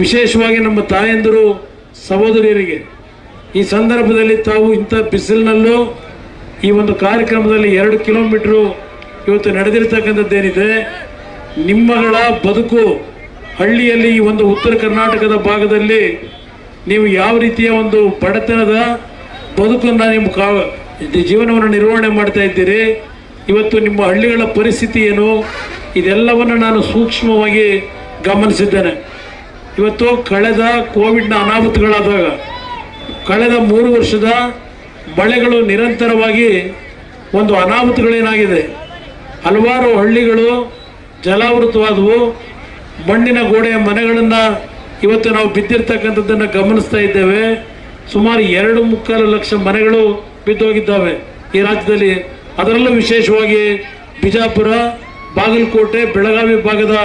ವಿಶೇಷವಾಗಿ ನಮ್ಮ ತಾಯಂದಿರು ಸಹೋದರಿಯರಿಗೆ, ಈ ಸಂದರ್ಭದಲ್ಲಿ ತಾವು ಇಂಥ ಬಿಸಿಲಿನಲ್ಲೂ ಈ ಒಂದು ಕಾರ್ಯಕ್ರಮದಲ್ಲಿ ಎರಡು ಕಿಲೋಮೀಟ್ರು ಇವತ್ತು ನಡೆದಿರ್ತಕ್ಕಂಥದ್ದೇನಿದೆ, ನಿಮ್ಮಗಳ ಬದುಕು ಹಳ್ಳಿಯಲ್ಲಿ ಈ ಒಂದು ಉತ್ತರ ಕರ್ನಾಟಕದ ಭಾಗದಲ್ಲಿ ನೀವು ಯಾವ ರೀತಿಯ ಒಂದು ಬಡತನದ ಬದುಕನ್ನು ನಿಮ್ಮ ಕಾ ಜೀವನವನ್ನು ನಿರ್ವಹಣೆ ಮಾಡ್ತಾ ಇದ್ದೀರಿ, ಇವತ್ತು ನಿಮ್ಮ ಹಳ್ಳಿಗಳ ಪರಿಸ್ಥಿತಿ ಏನು, ಇದೆಲ್ಲವನ್ನು ನಾನು ಸೂಕ್ಷ್ಮವಾಗಿ ಗಮನಿಸಿದ್ದೇನೆ. ಇವತ್ತು ಕಳೆದ ಕೋವಿಡ್ನ ಅನಾಹುತಗಳಾದಾಗ ಕಳೆದ ಮೂರು ವರ್ಷದ ಮಳೆಗಳು ನಿರಂತರವಾಗಿ ಒಂದು ಅನಾಹುತಗಳೇನಾಗಿದೆ? ಹಲವಾರು ಹಳ್ಳಿಗಳು ಜಲಾವೃತವಾದವು. ಮಣ್ಣಿನ ಗೋಡೆಯ ಮನೆಗಳನ್ನು ಇವತ್ತು ನಾವು ಬಿದ್ದಿರ್ತಕ್ಕಂಥದ್ದನ್ನು ಗಮನಿಸ್ತಾ ಇದ್ದೇವೆ. ಸುಮಾರು ಎರಡು ಮುಕ್ಕಾಲು ಲಕ್ಷ ಮನೆಗಳು ಬಿದ್ದೋಗಿದ್ದಾವೆ ಈ ರಾಜ್ಯದಲ್ಲಿ. ಅದರಲ್ಲೂ ವಿಶೇಷವಾಗಿ ಬಿಜಾಪುರ, ಬಾಗಲಕೋಟೆ, ಬೆಳಗಾವಿ ಭಾಗದ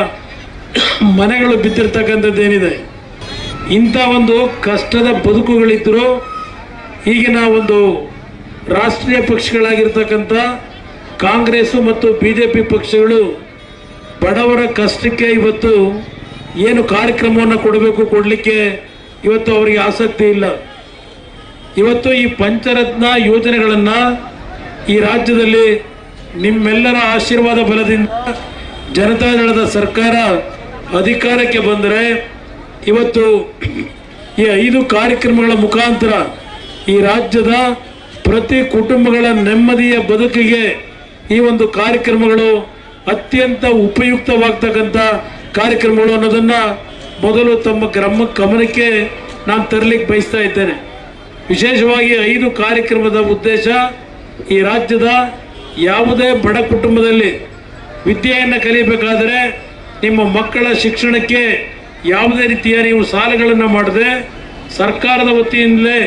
ಮನೆಗಳು ಬಿದ್ದಿರ್ತಕ್ಕಂಥದ್ದೇನಿದೆ ಇಂಥ ಒಂದು ಕಷ್ಟದ ಬದುಕುಗಳಿದ್ದರೂ ಈಗಿನ ಒಂದು ರಾಷ್ಟ್ರೀಯ ಪಕ್ಷಗಳಾಗಿರ್ತಕ್ಕಂಥ ಕಾಂಗ್ರೆಸ್ಸು ಮತ್ತು ಬಿ ಜೆ ಪಿ ಪಕ್ಷಗಳು ಬಡವರ ಕಷ್ಟಕ್ಕೆ ಇವತ್ತು ಏನು ಕಾರ್ಯಕ್ರಮವನ್ನು ಕೊಡಬೇಕು ಕೊಡಲಿಕ್ಕೆ ಇವತ್ತು ಅವರಿಗೆ ಆಸಕ್ತಿ ಇಲ್ಲ. ಇವತ್ತು ಈ ಪಂಚರತ್ನ ಯೋಜನೆಗಳನ್ನು ಈ ರಾಜ್ಯದಲ್ಲಿ ನಿಮ್ಮೆಲ್ಲರ ಆಶೀರ್ವಾದ ಬಲದಿಂದ ಜನತಾದಳದ ಸರ್ಕಾರ ಅಧಿಕಾರಕ್ಕೆ ಬಂದರೆ ಇವತ್ತು ಈ ಐದು ಕಾರ್ಯಕ್ರಮಗಳ ಮುಖಾಂತರ ಈ ರಾಜ್ಯದ ಪ್ರತಿ ಕುಟುಂಬಗಳ ನೆಮ್ಮದಿಯ ಬದುಕಿಗೆ ಈ ಒಂದು ಕಾರ್ಯಕ್ರಮಗಳು ಅತ್ಯಂತ ಉಪಯುಕ್ತವಾಗ್ತಕ್ಕಂಥ ಕಾರ್ಯಕ್ರಮಗಳು ಅನ್ನೋದನ್ನು ಮೊದಲು ತಮ್ಮ ಗ್ರಾಮ ಗಮನಕ್ಕೆ ನಾನು ತರಲಿಕ್ಕೆ ಬಯಸ್ತಾ ಇದ್ದೇನೆ. ವಿಶೇಷವಾಗಿ ಐದು ಕಾರ್ಯಕ್ರಮದ ಉದ್ದೇಶ ಈ ರಾಜ್ಯದ ಯಾವುದೇ ಬಡ ಕುಟುಂಬದಲ್ಲಿ ವಿದ್ಯೆಯನ್ನು ಕಲಿಯಬೇಕಾದರೆ ನಿಮ್ಮ ಮಕ್ಕಳ ಶಿಕ್ಷಣಕ್ಕೆ ಯಾವುದೇ ರೀತಿಯ ನೀವು ಸಾಲಗಳನ್ನು ಮಾಡದೆ, ಸರ್ಕಾರದ ವತಿಯಿಂದಲೇ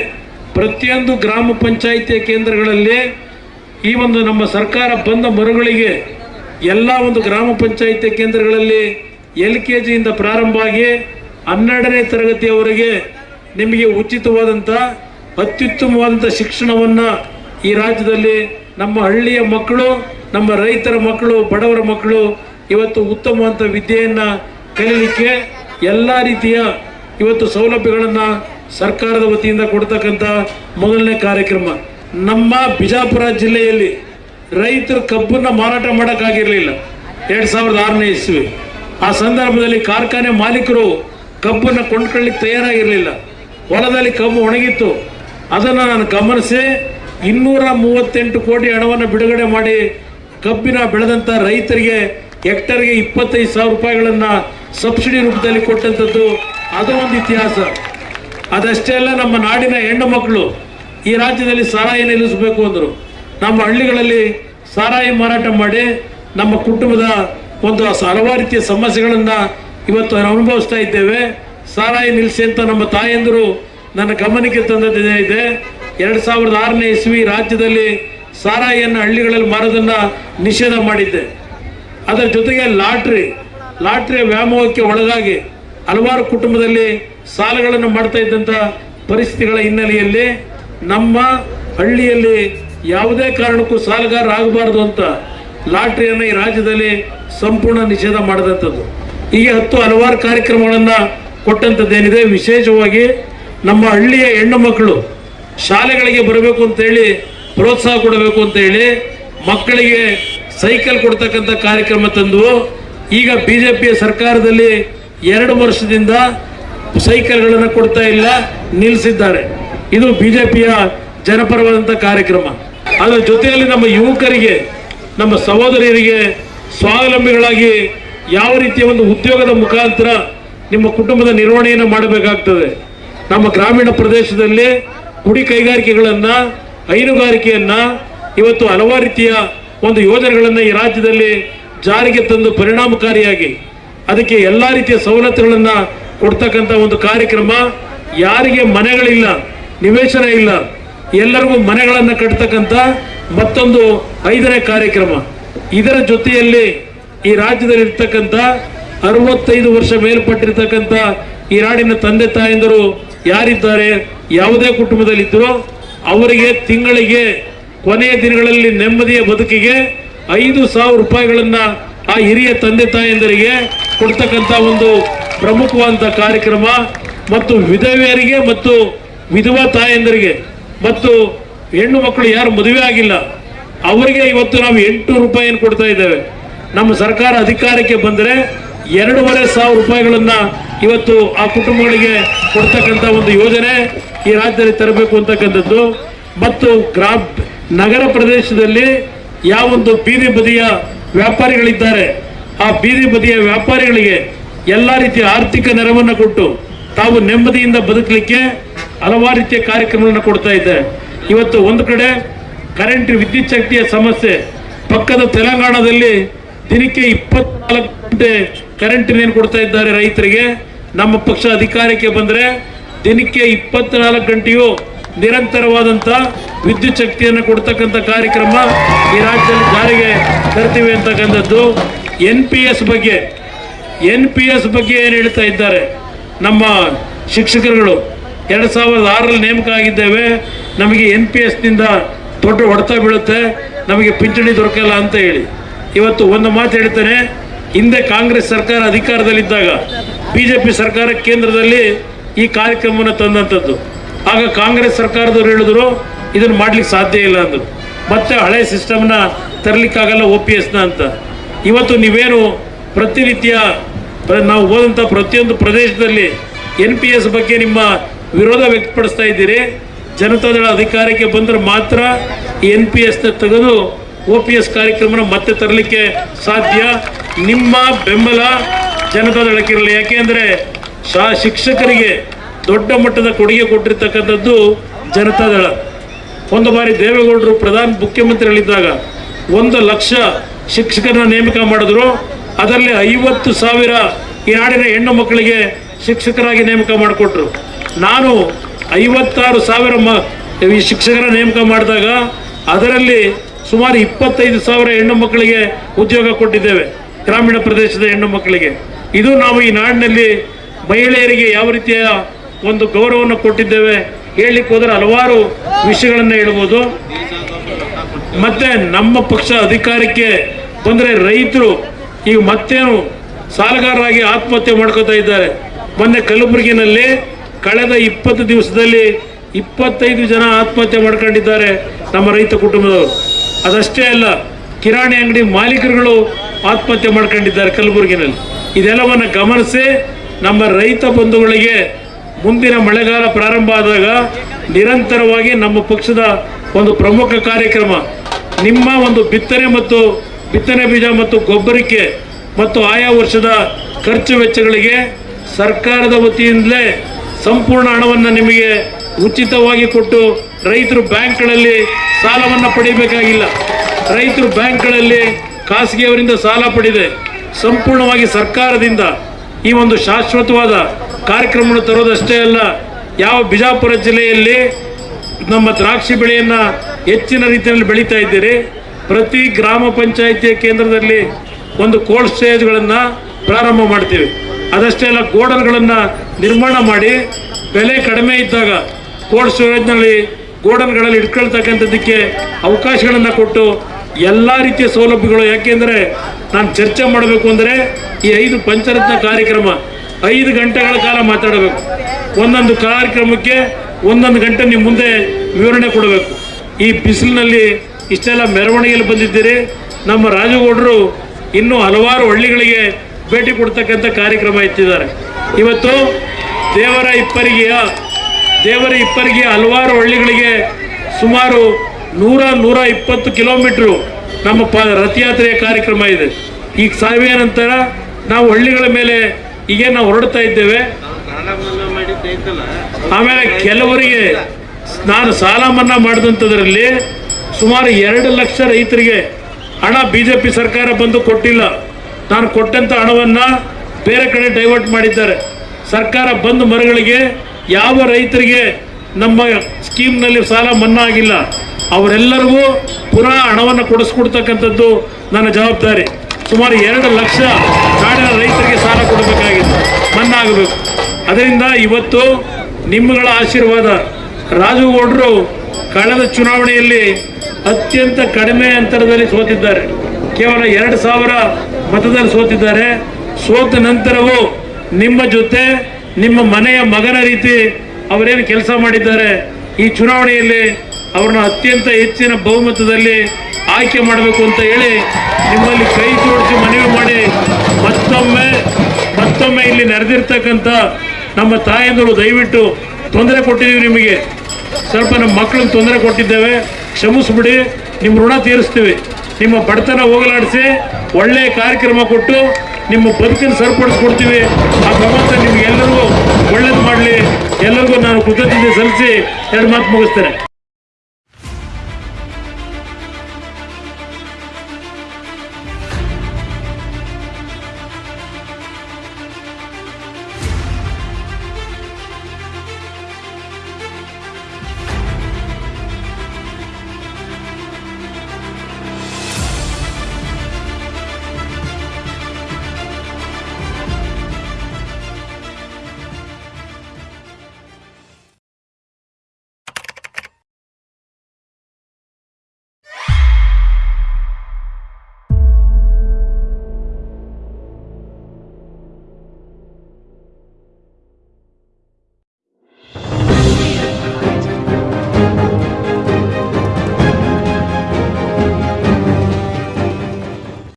ಪ್ರತಿಯೊಂದು ಗ್ರಾಮ ಪಂಚಾಯಿತಿಯ ಕೇಂದ್ರಗಳಲ್ಲಿ ಈ ಒಂದು ನಮ್ಮ ಸರ್ಕಾರ ಬಂದ ಮರುಗಳಿಗೆ ಎಲ್ಲ ಒಂದು ಗ್ರಾಮ ಪಂಚಾಯಿತಿ ಕೇಂದ್ರಗಳಲ್ಲಿ ಎಲ್ ಕೆ ಜಿಯಿಂದ ಪ್ರಾರಂಭ ಆಗಿ ಹನ್ನೆರಡನೇ ತರಗತಿಯವರೆಗೆ ನಿಮಗೆ ಉಚಿತವಾದಂಥ ಅತ್ಯುತ್ತಮವಾದಂಥ ಶಿಕ್ಷಣವನ್ನು ಈ ರಾಜ್ಯದಲ್ಲಿ ನಮ್ಮ ಹಳ್ಳಿಯ ಮಕ್ಕಳು, ನಮ್ಮ ರೈತರ ಮಕ್ಕಳು, ಬಡವರ ಮಕ್ಕಳು ಇವತ್ತು ಉತ್ತಮವಂತ ವಿದ್ಯೆಯನ್ನು ಕಲೀಲಿಕ್ಕೆ ಎಲ್ಲ ರೀತಿಯ ಇವತ್ತು ಸೌಲಭ್ಯಗಳನ್ನು ಸರ್ಕಾರದ ವತಿಯಿಂದ ಕೊಡ್ತಕ್ಕಂಥ ಮೊದಲನೇ ಕಾರ್ಯಕ್ರಮ. ನಮ್ಮ ಬಿಜಾಪುರ ಜಿಲ್ಲೆಯಲ್ಲಿ ರೈತರು ಕಬ್ಬನ್ನು ಮಾರಾಟ ಮಾಡೋಕ್ಕಾಗಿರಲಿಲ್ಲ. ಎರಡು ಸಾವಿರದ ಆರನೇ ಇಸ್ವಿ. ಆ ಸಂದರ್ಭದಲ್ಲಿ ಕಾರ್ಖಾನೆ ಮಾಲೀಕರು ಕಬ್ಬನ್ನು ಕೊಂಡ್ಕೊಳ್ಳಿಕ್ಕೆ ತಯಾರಾಗಿರಲಿಲ್ಲ. ಹೊಲದಲ್ಲಿ ಕಬ್ಬು ಒಣಗಿತ್ತು. ಅದನ್ನು ನಾನು ಗಮನಿಸಿ ಇನ್ನೂರ ಮೂವತ್ತೆಂಟು ಕೋಟಿ ಹಣವನ್ನು ಬಿಡುಗಡೆ ಮಾಡಿ ಕಬ್ಬಿನ ಬೆಳೆದಂಥ ರೈತರಿಗೆ ಹೆಕ್ಟರ್ಗೆ ಇಪ್ಪತ್ತೈದು ಸಾವಿರ ರೂಪಾಯಿಗಳನ್ನು ಸಬ್ಸಿಡಿ ರೂಪದಲ್ಲಿ ಕೊಟ್ಟಂಥದ್ದು ಅದು ಒಂದು ಇತಿಹಾಸ. ಅದಷ್ಟೇ ಅಲ್ಲ, ನಮ್ಮ ನಾಡಿನ ಹೆಣ್ಣು ಮಕ್ಕಳು ಈ ರಾಜ್ಯದಲ್ಲಿ ಸಾರಾಯಿ ನಿಲ್ಲಿಸಬೇಕು ಅಂದರು. ನಮ್ಮ ಹಳ್ಳಿಗಳಲ್ಲಿ ಸಾರಾಯಿ ಮಾರಾಟ ಮಾಡಿ ನಮ್ಮ ಕುಟುಂಬದ ಒಂದು ಹಲವಾರು ರೀತಿಯ ಸಮಸ್ಯೆಗಳನ್ನು ಇವತ್ತು ಅನುಭವಿಸ್ತಾ ಇದ್ದೇವೆ. ಸಾರಾಯಿ ನಿಲ್ಲಿಸಿ ಅಂತ ನಮ್ಮ ತಾಯಂದರು ನನ್ನ ಗಮನಕ್ಕೆ ತಂದದ್ದು ಇದೆ. ಎರಡು ಸಾವಿರದ ಆರನೇ ಇಸ್ವಿ ರಾಜ್ಯದಲ್ಲಿ ಸಾರಾಯಿಯನ್ನು ಹಳ್ಳಿಗಳಲ್ಲಿ ಮಾರೋದನ್ನು ನಿಷೇಧ ಮಾಡಿದ್ದೆ. ಅದರ ಜೊತೆಗೆ ಲಾಟ್ರಿ ಲಾಟ್ರಿಯ ವ್ಯಾಮೋಹಕ್ಕೆ ಒಳಗಾಗಿ ಹಲವಾರು ಕುಟುಂಬದಲ್ಲಿ ಸಾಲಗಳನ್ನು ಮಾಡ್ತಾ ಇದ್ದಂಥ ಪರಿಸ್ಥಿತಿಗಳ ಹಿನ್ನೆಲೆಯಲ್ಲಿ ನಮ್ಮ ಹಳ್ಳಿಯಲ್ಲಿ ಯಾವುದೇ ಕಾರಣಕ್ಕೂ ಸಾಲಗಾರ ಆಗಬಾರ್ದು ಅಂತ ಲಾಟ್ರಿಯನ್ನು ಈ ರಾಜ್ಯದಲ್ಲಿ ಸಂಪೂರ್ಣ ನಿಷೇಧ ಮಾಡಿದಂಥದ್ದು. ಹೀಗೆ ಹತ್ತು ಹಲವಾರು ಕಾರ್ಯಕ್ರಮಗಳನ್ನು ಕೊಟ್ಟಂಥದ್ದೇನಿದೆ. ವಿಶೇಷವಾಗಿ ನಮ್ಮ ಹಳ್ಳಿಯ ಹೆಣ್ಣು ಮಕ್ಕಳು ಶಾಲೆಗಳಿಗೆ ಬರಬೇಕು ಅಂತೇಳಿ ಪ್ರೋತ್ಸಾಹ ಕೊಡಬೇಕು ಅಂತೇಳಿ ಮಕ್ಕಳಿಗೆ ಸೈಕಲ್ ಕೊಡ್ತಕ್ಕಂಥ ಕಾರ್ಯಕ್ರಮ ತಂದು ಈಗ ಬಿ ಜೆ ಪಿ ಸರ್ಕಾರದಲ್ಲಿ ಎರಡು ವರ್ಷದಿಂದ ಸೈಕಲ್ಗಳನ್ನು ಕೊಡ್ತಾ ಇಲ್ಲ ನಿಲ್ಲಿಸಿದ್ದಾರೆ ಇದು ಬಿ ಜೆ ಪಿಯ ಜನಪರವಾದಂಥ ಕಾರ್ಯಕ್ರಮ. ಅದರ ಜೊತೆಯಲ್ಲಿ ನಮ್ಮ ಯುವಕರಿಗೆ, ನಮ್ಮ ಸಹೋದರಿಯರಿಗೆ ಸ್ವಾವಲಂಬಿಗಳಾಗಿ ಯಾವ ರೀತಿಯ ಒಂದು ಉದ್ಯೋಗದ ಮುಖಾಂತರ ನಿಮ್ಮ ಕುಟುಂಬದ ನಿರ್ವಹಣೆಯನ್ನು ಮಾಡಬೇಕಾಗ್ತದೆ. ನಮ್ಮ ಗ್ರಾಮೀಣ ಪ್ರದೇಶದಲ್ಲಿ ಗುಡಿ ಕೈಗಾರಿಕೆಗಳನ್ನು, ಹೈನುಗಾರಿಕೆಯನ್ನು, ಇವತ್ತು ಹಲವಾರು ರೀತಿಯ ಒಂದು ಯೋಜನೆಗಳನ್ನು ಈ ರಾಜ್ಯದಲ್ಲಿ ಜಾರಿಗೆ ತಂದು ಪರಿಣಾಮಕಾರಿಯಾಗಿ ಅದಕ್ಕೆ ಎಲ್ಲ ರೀತಿಯ ಸವಲತ್ತುಗಳನ್ನು ಕೊಡ್ತಕ್ಕಂಥ ಒಂದು ಕಾರ್ಯಕ್ರಮ. ಯಾರಿಗೆ ಮನೆಗಳಿಲ್ಲ, ನಿವೇಶನ ಇಲ್ಲ, ಎಲ್ಲರಿಗೂ ಮನೆಗಳನ್ನು ಕಟ್ತಕ್ಕಂಥ ಮತ್ತೊಂದು ಐದನೇ ಕಾರ್ಯಕ್ರಮ. ಇದರ ಜೊತೆಯಲ್ಲಿ ಈ ರಾಜ್ಯದಲ್ಲಿ ಇರ್ತಕ್ಕಂಥ ಅರವತ್ತೈದು ವರ್ಷ ಮೇಲ್ಪಟ್ಟಿರ್ತಕ್ಕಂಥ ಈ ನಾಡಿನ ತಂದೆ ತಾಯಂದಿರು ಯಾರಿದ್ದಾರೆ, ಯಾವುದೇ ಕುಟುಂಬದಲ್ಲಿದ್ದರೋ ಅವರಿಗೆ ತಿಂಗಳಿಗೆ ಕೊನೆಯ ದಿನಗಳಲ್ಲಿ ನೆಮ್ಮದಿಯ ಬದುಕಿಗೆ ಐದು ಸಾವಿರ ರೂಪಾಯಿಗಳನ್ನು ಆ ಹಿರಿಯ ತಂದೆ ತಾಯಂದರಿಗೆ ಕೊಡ್ತಕ್ಕಂಥ ಒಂದು ಪ್ರಮುಖವಾದಂಥ ಕಾರ್ಯಕ್ರಮ ಮತ್ತು ವಿಧವೆಯರಿಗೆ ಮತ್ತು ವಿಧವಾ ತಾಯಂದರಿಗೆ. ಮತ್ತು ಹೆಣ್ಣು ಮಕ್ಕಳು ಯಾರು ಮದುವೆ ಆಗಿಲ್ಲ, ಅವರಿಗೆ ಇವತ್ತು ನಾವು ಎಂಟು ರೂಪಾಯಿಯನ್ನು ಕೊಡ್ತಾ ಇದ್ದೇವೆ. ನಮ್ಮ ಸರ್ಕಾರ ಅಧಿಕಾರಕ್ಕೆ ಬಂದರೆ ಎರಡೂವರೆ ಸಾವಿರ ರೂಪಾಯಿಗಳನ್ನು ಇವತ್ತು ಆ ಕುಟುಂಬಗಳಿಗೆ ಕೊಡ್ತಕ್ಕಂಥ ಒಂದು ಯೋಜನೆ ಈ ರಾಜ್ಯದಲ್ಲಿ ತರಬೇಕು ಅಂತಕ್ಕಂಥದ್ದು. ಮತ್ತು ಗ್ರಾಮ ನಗರ ಪ್ರದೇಶದಲ್ಲಿ ಯಾವೊಂದು ಬೀದಿ ಬದಿಯ ವ್ಯಾಪಾರಿಗಳಿದ್ದಾರೆ, ಆ ಬೀದಿ ಬದಿಯ ವ್ಯಾಪಾರಿಗಳಿಗೆ ಎಲ್ಲ ರೀತಿಯ ಆರ್ಥಿಕ ನೆರವನ್ನು ಕೊಟ್ಟು ತಾವು ನೆಮ್ಮದಿಯಿಂದ ಬದುಕಲಿಕ್ಕೆ ಹಲವಾರು ರೀತಿಯ ಕಾರ್ಯಕ್ರಮಗಳನ್ನು ಕೊಡ್ತಾ ಇದ್ದಾರೆ ಇವತ್ತು ಒಂದು ಕಡೆ ಕರೆಂಟ್ ವಿದ್ಯುತ್ ಶಕ್ತಿಯ ಸಮಸ್ಯೆ. ಪಕ್ಕದ ತೆಲಂಗಾಣದಲ್ಲಿ ದಿನಕ್ಕೆ ಇಪ್ಪತ್ನಾಲ್ಕು ಗಂಟೆ ಕರೆಂಟ್ ಏನು ಕೊಡ್ತಾ ಇದ್ದಾರೆ ರೈತರಿಗೆ. ನಮ್ಮ ಪಕ್ಷ ಅಧಿಕಾರಕ್ಕೆ ಬಂದರೆ ದಿನಕ್ಕೆ ಇಪ್ಪತ್ನಾಲ್ಕು ಗಂಟೆಯೂ ನಿರಂತರವಾದಂಥ ವಿದ್ಯುತ್ ಶಕ್ತಿಯನ್ನು ಕೊಡ್ತಕ್ಕಂಥ ಕಾರ್ಯಕ್ರಮ ಈ ರಾಜ್ಯದಲ್ಲಿ ಜಾರಿಗೆ ತರ್ತೀವಿ ಅಂತಕ್ಕಂಥದ್ದು. ಎನ್ ಪಿ ಎಸ್ ಬಗ್ಗೆ, ಎನ್ ಪಿ ಎಸ್ ಬಗ್ಗೆ ಏನು ಹೇಳ್ತಾ ಇದ್ದಾರೆ? ನಮ್ಮ ಶಿಕ್ಷಕರುಗಳು ಎರಡು ಸಾವಿರದ ಆರಲ್ಲಿ ನೇಮಕ ಆಗಿದ್ದೇವೆ. ನಮಗೆ ಎನ್ ಪಿ ಎಸ್ನಿಂದ ದೊಡ್ಡ ಹೊಡೆತ ಬೀಳುತ್ತೆ. ನಮಗೆ ಪಿಂಚಣಿ ದೊರಕಲ್ಲ ಅಂತ ಹೇಳಿ. ಇವತ್ತು ಒಂದು ಮಾತು ಹೇಳ್ತೇನೆ. ಹಿಂದೆ ಕಾಂಗ್ರೆಸ್ ಸರ್ಕಾರ ಅಧಿಕಾರದಲ್ಲಿದ್ದಾಗ, ಬಿ ಜೆ ಪಿ ಸರ್ಕಾರ ಕೇಂದ್ರದಲ್ಲಿ ಈ ಕಾರ್ಯಕ್ರಮವನ್ನು ತಂದಂಥದ್ದು. ಆಗ ಕಾಂಗ್ರೆಸ್ ಸರ್ಕಾರದವ್ರು ಹೇಳಿದ್ರು, ಇದನ್ನು ಮಾಡ್ಲಿಕ್ಕೆ ಸಾಧ್ಯ ಇಲ್ಲ ಅಂದರು. ಮತ್ತೆ ಹಳೆ ಸಿಸ್ಟಮ್ನ ತರಲಿಕ್ಕಾಗಲ್ಲ ಒ ಪಿ ಎಸ್ನ ಅಂತ. ಇವತ್ತು ನೀವೇನು ಪ್ರತಿನಿತ್ಯ, ಪ್ರ- ನಾವು ಹೋದಂಥ ಪ್ರತಿಯೊಂದು ಪ್ರದೇಶದಲ್ಲಿ ಎನ್ ಪಿ ಎಸ್ ಬಗ್ಗೆ ನಿಮ್ಮ ವಿರೋಧ ವ್ಯಕ್ತಪಡಿಸ್ತಾ ಇದ್ದೀರಿ. ಜನತಾದಳ ಅಧಿಕಾರಕ್ಕೆ ಬಂದರೆ ಮಾತ್ರ ಈ ಎನ್ ಪಿ ಎಸ್ನ ತೆಗೆದು ಒ ಪಿ ಎಸ್ ಕಾರ್ಯಕ್ರಮನ ಮತ್ತೆ ತರಲಿಕ್ಕೆ ಸಾಧ್ಯ. ನಿಮ್ಮ ಬೆಂಬಲ ಜನತಾದಳಕ್ಕಿರಲಿ ಯಾಕೆಂದರೆ ಶಾ, ಶಿಕ್ಷಕರಿಗೆ ದೊಡ್ಡ ಮಟ್ಟದ ಕೊಡುಗೆ ಕೊಟ್ಟಿರ್ತಕ್ಕಂಥದ್ದು ಜನತಾದಳ ಒಂದು ಬಾರಿ ದೇವೇಗೌಡರು ಪ್ರಧಾನ ಮುಖ್ಯಮಂತ್ರಿಗಳಿದ್ದಾಗ ಒಂದು ಲಕ್ಷ ಶಿಕ್ಷಕರನ್ನ ನೇಮಕ ಮಾಡಿದ್ರು. ಅದರಲ್ಲಿ ಐವತ್ತು ಸಾವಿರ ಈ ನಾಡಿನ ಹೆಣ್ಣು ಮಕ್ಕಳಿಗೆ ಶಿಕ್ಷಕರಾಗಿ ನೇಮಕ ಮಾಡಿಕೊಟ್ರು. ನಾನು ಐವತ್ತಾರು ಸಾವಿರ ಮ ಈ ಶಿಕ್ಷಕರ ನೇಮಕ ಮಾಡಿದಾಗ ಅದರಲ್ಲಿ ಸುಮಾರು ಇಪ್ಪತ್ತೈದು ಸಾವಿರ ಹೆಣ್ಣು ಮಕ್ಕಳಿಗೆ ಉದ್ಯೋಗ ಕೊಟ್ಟಿದ್ದೇವೆ, ಗ್ರಾಮೀಣ ಪ್ರದೇಶದ ಹೆಣ್ಣು ಮಕ್ಕಳಿಗೆ. ಇದು ನಾವು ಈ ನಾಡಿನಲ್ಲಿ ಮಹಿಳೆಯರಿಗೆ ಯಾವ ರೀತಿಯ ಒಂದು ಗೌರವವನ್ನು ಕೊಟ್ಟಿದ್ದೇವೆ. ಹೇಳಲಿಕ್ಕೆ ಹೋದರೆ ಹಲವಾರು ವಿಷಯಗಳನ್ನು ಹೇಳ್ಬೋದು. ಮತ್ತೆ ನಮ್ಮ ಪಕ್ಷ ಅಧಿಕಾರಕ್ಕೆ ಬಂದರೆ ರೈತರು ಈಗ ಮತ್ತೇನು ಸಾಲಗಾರರಾಗಿ ಆತ್ಮಹತ್ಯೆ ಮಾಡ್ಕೋತಾ ಇದ್ದಾರೆ. ಮೊನ್ನೆ ಕಲಬುರಗಿನಲ್ಲಿ ಕಳೆದ ಇಪ್ಪತ್ತು ದಿವಸದಲ್ಲಿ ಇಪ್ಪತ್ತೈದು ಜನ ಆತ್ಮಹತ್ಯೆ ಮಾಡ್ಕೊಂಡಿದ್ದಾರೆ ನಮ್ಮ ರೈತ ಕುಟುಂಬದವರು. ಅದಷ್ಟೇ ಅಲ್ಲ, ಕಿರಾಣಿ ಅಂಗಡಿ ಮಾಲೀಕರುಗಳು ಆತ್ಮಹತ್ಯೆ ಮಾಡ್ಕೊಂಡಿದ್ದಾರೆ ಕಲಬುರಗಿನಲ್ಲಿ. ಇದೆಲ್ಲವನ್ನು ಗಮನಿಸಿ ನಮ್ಮ ರೈತ ಬಂಧುಗಳಿಗೆ ಮುಂದಿನ ಮಳೆಗಾಲ ಪ್ರಾರಂಭ ಆದಾಗ ನಿರಂತರವಾಗಿ ನಮ್ಮ ಪಕ್ಷದ ಒಂದು ಪ್ರಮುಖ ಕಾರ್ಯಕ್ರಮ, ನಿಮ್ಮ ಒಂದು ಬಿತ್ತನೆ ಮತ್ತು ಬಿತ್ತನೆ ಬೀಜ ಮತ್ತು ಗೊಬ್ಬರಕ್ಕೆ ಮತ್ತು ಆಯಾ ವರ್ಷದ ಖರ್ಚು ವೆಚ್ಚಗಳಿಗೆ ಸರ್ಕಾರದ ವತಿಯಿಂದಲೇ ಸಂಪೂರ್ಣ ಹಣವನ್ನು ನಿಮಗೆ ಉಚಿತವಾಗಿ ಕೊಟ್ಟು ರೈತರು ಬ್ಯಾಂಕ್ಗಳಲ್ಲಿ ಸಾಲವನ್ನು ಪಡೆಯಬೇಕಾಗಿಲ್ಲ ರೈತರು ಬ್ಯಾಂಕ್ಗಳಲ್ಲಿ ಖಾಸಗಿಯವರಿಂದ ಸಾಲ ಪಡೆದೆ. ಸಂಪೂರ್ಣವಾಗಿ ಸರ್ಕಾರದಿಂದ ಈ ಒಂದು ಶಾಶ್ವತವಾದ ಕಾರ್ಯಕ್ರಮವನ್ನು ತರೋದಷ್ಟೇ ಅಲ್ಲ, ಯಾವ ಬಿಜಾಪುರ ಜಿಲ್ಲೆಯಲ್ಲಿ ನಮ್ಮ ದ್ರಾಕ್ಷಿ ಬೆಳೆಯನ್ನು ಹೆಚ್ಚಿನ ರೀತಿಯಲ್ಲಿ ಬೆಳೀತಾ ಇದ್ದೀರಿ. ಪ್ರತಿ ಗ್ರಾಮ ಪಂಚಾಯಿತಿಯ ಕೇಂದ್ರದಲ್ಲಿ ಒಂದು ಕೋಲ್ಡ್ ಸ್ಟೇಜ್ಗಳನ್ನು ಪ್ರಾರಂಭ ಮಾಡ್ತೀವಿ. ಅದಷ್ಟೇ ಅಲ್ಲ ಗೋಡನ್ಗಳನ್ನು ನಿರ್ಮಾಣ ಮಾಡಿ, ಬೆಲೆ ಕಡಿಮೆ ಇದ್ದಾಗ ಕೋಲ್ಡ್ ಸ್ಟೋರೇಜ್ನಲ್ಲಿ ಗೋಡನ್ಗಳಲ್ಲಿ ಇಟ್ಕೊಳ್ತಕ್ಕಂಥದ್ದಕ್ಕೆ ಅವಕಾಶಗಳನ್ನು ಕೊಟ್ಟು ಎಲ್ಲ ರೀತಿಯ ಸೌಲಭ್ಯಗಳು. ಯಾಕೆಂದರೆ ನಾನು ಚರ್ಚೆ ಮಾಡಬೇಕು ಅಂದರೆ ಈ ಐದು ಪಂಚರತ್ನ ಕಾರ್ಯಕ್ರಮ, ಐದು ಗಂಟೆಗಳ ಕಾಲ ಮಾತಾಡಬೇಕು. ಒಂದೊಂದು ಕಾರ್ಯಕ್ರಮಕ್ಕೆ ಒಂದೊಂದು ಗಂಟೆ ನಿಮ್ಮ ಮುಂದೆ ವಿವರಣೆ ಕೊಡಬೇಕು. ಈ ಬಿಸಿಲಿನಲ್ಲಿ ಇಷ್ಟೆಲ್ಲ ಮೆರವಣಿಗೆಯಲ್ಲಿ ಬಂದಿದ್ದೀರಿ. ನಮ್ಮ ರಾಜಗೌಡರು ಇನ್ನೂ ಹಲವಾರು ಹಳ್ಳಿಗಳಿಗೆ ಭೇಟಿ ಕೊಡ್ತಕ್ಕಂಥ ಕಾರ್ಯಕ್ರಮ ಎತ್ತಿದ್ದಾರೆ ಇವತ್ತು ದೇವರ ಇಪ್ಪರಿಗೆಯ, ದೇವರ ಇಪ್ಪರಿಗೆ ಹಲವಾರು ಹಳ್ಳಿಗಳಿಗೆ ಸುಮಾರು ನೂರ ನೂರ ಇಪ್ಪತ್ತು ಕಿಲೋಮೀಟ್ರು ನಮ್ಮ ಪ, ರಥಯಾತ್ರೆಯ ಕಾರ್ಯಕ್ರಮ ಇದೆ. ಈಗ ಸಾವಿರ ನಂತರ ನಾವು ಹಳ್ಳಿಗಳ ಮೇಲೆ ಈಗ ನಾವು ಹೊರಡ್ತಾ ಇದ್ದೇವೆ. ಆಮೇಲೆ ಕೆಲವರಿಗೆ ನಾನು ಸಾಲ ಮನ್ನಾ ಮಾಡಿದಂಥದ್ರಲ್ಲಿ ಸುಮಾರು ಎರಡು ಲಕ್ಷ ರೈತರಿಗೆ ಹಣ ಬಿ ಜೆ ಪಿ ಸರ್ಕಾರ ಬಂದು ಕೊಟ್ಟಿಲ್ಲ. ನಾನು ಕೊಟ್ಟಂಥ ಹಣವನ್ನು ಬೇರೆ ಕಡೆ ಡೈವರ್ಟ್ ಮಾಡಿದ್ದಾರೆ. ಸರ್ಕಾರ ಬಂದ ಮರಗಳಿಗೆ ಯಾವ ರೈತರಿಗೆ ನಮ್ಮ ಸ್ಕೀಮ್ನಲ್ಲಿ ಸಾಲ ಮನ್ನಾ ಆಗಿಲ್ಲ. ಅವರೆಲ್ಲರಿಗೂ ಪುನಃ ಹಣವನ್ನು ಕೊಡಿಸ್ಕೊಡ್ತಕ್ಕಂಥದ್ದು ನನ್ನ ಜವಾಬ್ದಾರಿ. ಸುಮಾರು ಎರಡು ಲಕ್ಷ ನಾಡಿನ ರೈತರಿಗೆ ಸಾಲ ಕೊಡಬೇಕಾಗಿದೆ ಮನ್ನಾಗಬೇಕು. ಅದರಿಂದ ಇವತ್ತು ನಿಮ್ಮಗಳ ಆಶೀರ್ವಾದ. ರಾಜುಗೌಡರು ಕಳೆದ ಚುನಾವಣೆಯಲ್ಲಿ ಅತ್ಯಂತ ಕಡಿಮೆ ಅಂತರದಲ್ಲಿ ಸೋತಿದ್ದಾರೆ. ಕೇವಲ ಎರಡು ಸಾವಿರ ಮತದಲ್ಲಿ ಸೋತಿದ್ದಾರೆ. ಸೋತ ನಂತರವೂ ನಿಮ್ಮ ಜೊತೆ ನಿಮ್ಮ ಮನೆಯ ಮಗನ ರೀತಿ ಅವರೇನು ಕೆಲಸ ಮಾಡಿದ್ದಾರೆ ಈ ಚುನಾವಣೆಯಲ್ಲಿ ಅವ್ರನ್ನ ಅತ್ಯಂತ ಹೆಚ್ಚಿನ ಬಹುಮತದಲ್ಲಿ ಆಯ್ಕೆ ಮಾಡಬೇಕು ಅಂತ ಹೇಳಿ ನಿಮ್ಮಲ್ಲಿ ಕೈ ಜೋಡಿಸಿ ಮನವಿ ಮಾಡಿ ಮತ್ತೊಮ್ಮೆ ಮತ್ತೊಮ್ಮೆ ಇಲ್ಲಿ ನೆರೆದಿರ್ತಕ್ಕಂಥ ನಮ್ಮ ತಾಯಂದಿರು ದಯವಿಟ್ಟು ತೊಂದರೆ ಕೊಟ್ಟಿದ್ದೀವಿ ನಿಮಗೆ. ಸ್ವಲ್ಪ ನಮ್ಮ ಮಕ್ಕಳಿಗೆ ತೊಂದರೆ ಕೊಟ್ಟಿದ್ದೇವೆ. ಕ್ಷಮಿಸ್ಬಿಡಿ, ನಿಮ್ಮ ಋಣ ತೀರಿಸ್ತೀವಿ. ನಿಮ್ಮ ಬಡತನ ಹೋಗಲಾಡಿಸಿ ಒಳ್ಳೆಯ ಕಾರ್ಯಕ್ರಮ ಕೊಟ್ಟು ನಿಮ್ಮ ಬದುಕನ್ನು ಸರಿಪಡಿಸ್ಕೊಡ್ತೀವಿ. ಆ ಭಗವಂತ ನಿಮ್ಗೆ ಎಲ್ಲರಿಗೂ ಒಳ್ಳೇದು ಮಾಡಲಿ. ಎಲ್ಲರಿಗೂ ನಾನು ಕೃತಜ್ಞತೆ ಸಲ್ಲಿಸಿ ಎರಡು ಮಾತು ಮುಗಿಸ್ತೇನೆ.